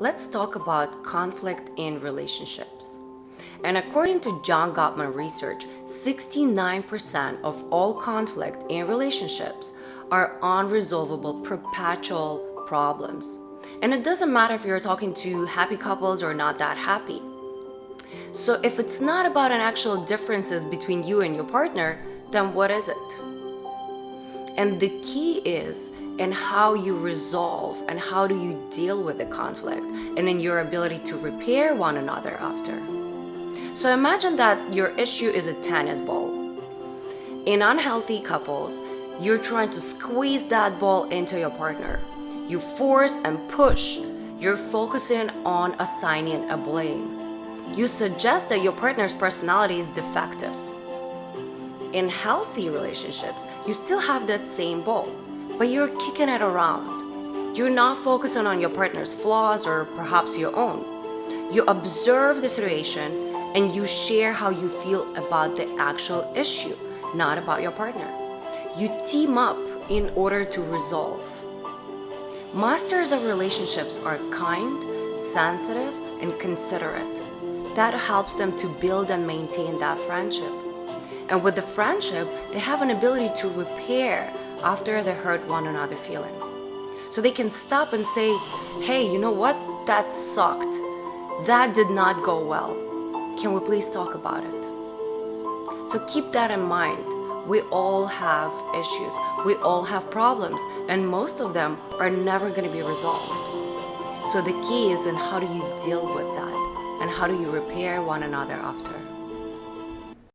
let's talk about conflict in relationships. And according to John Gottman research, 69% of all conflict in relationships are unresolvable perpetual problems. And it doesn't matter if you're talking to happy couples or not that happy. So if it's not about an actual differences between you and your partner, then what is it? And the key is in how you resolve and how do you deal with the conflict and in your ability to repair one another after. So imagine that your issue is a tennis ball. In unhealthy couples, you're trying to squeeze that ball into your partner. You force and push. You're focusing on assigning a blame. You suggest that your partner's personality is defective. In healthy relationships, you still have that same ball, but you're kicking it around. You're not focusing on your partner's flaws or perhaps your own. You observe the situation and you share how you feel about the actual issue, not about your partner. You team up in order to resolve. Masters of relationships are kind, sensitive, and considerate. That helps them to build and maintain that friendship. And with the friendship, they have an ability to repair after they hurt one another feelings. So they can stop and say, hey, you know what? That sucked. That did not go well. Can we please talk about it? So keep that in mind. We all have issues. We all have problems. And most of them are never going to be resolved. So the key is in how do you deal with that? And how do you repair one another after?